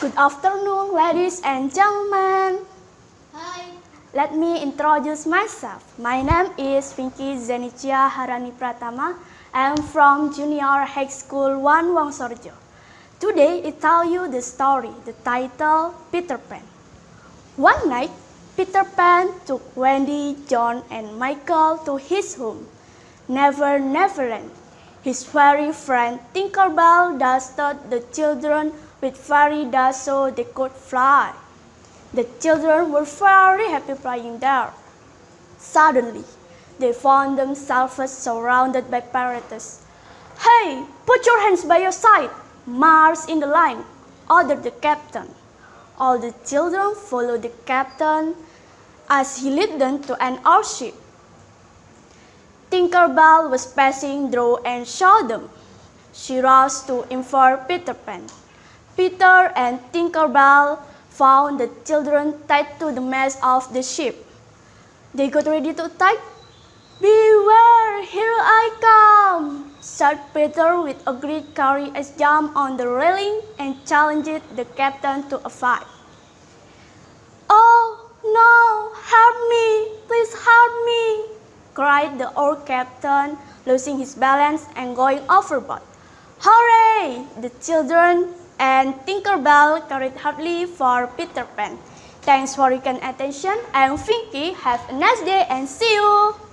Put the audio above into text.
Good afternoon, ladies and gentlemen. Hi. Let me introduce myself. My name is Pinky Zenicia Harani Pratama. I am from Junior High School 1 Wongsorejo. Today, I tell you the story, the title Peter Pan. One night, Peter Pan took Wendy, John, and Michael to his home, Never Neverland. His fairy friend Tinkerbell dusted the children with fairy dust so they could fly. The children were very happy playing there. Suddenly, they found themselves surrounded by pirates. Hey, put your hands by your side, march in the line, ordered the captain. All the children followed the captain as he led them to an airship. Tinkerbell was passing through and saw them. She rushed to inform Peter Pan. Peter and Tinkerbell found the children tied to the mast of the ship. They got ready to attack. Beware, here I come, said Peter with a great courageous jump on the railing and challenged the captain to a fight. Oh, no, help me, please help me, cried the old captain, losing his balance and going overboard. Hooray! The children and Tinkerbell carried hardly for Peter Pan. Thanks for your attention. I am Finky. Have a nice day and see you.